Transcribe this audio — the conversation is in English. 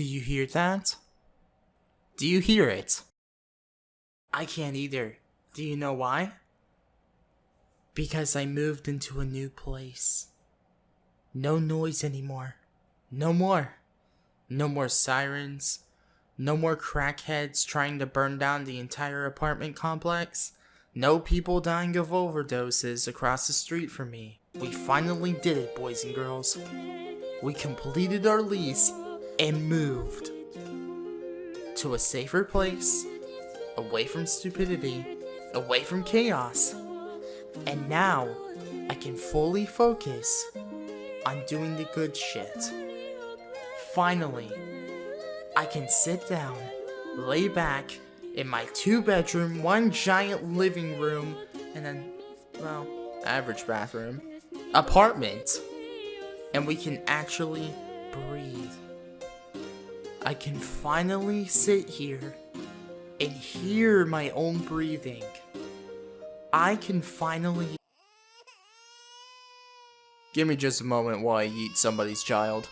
Do you hear that? Do you hear it? I can't either. Do you know why? Because I moved into a new place. No noise anymore. No more. No more sirens. No more crackheads trying to burn down the entire apartment complex. No people dying of overdoses across the street from me. We finally did it, boys and girls. We completed our lease and moved to a safer place, away from stupidity, away from chaos. And now I can fully focus on doing the good shit. Finally, I can sit down, lay back in my two bedroom, one giant living room, and then, well, average bathroom apartment, and we can actually breathe. I can finally sit here and hear my own breathing. I can finally. Give me just a moment while I eat somebody's child.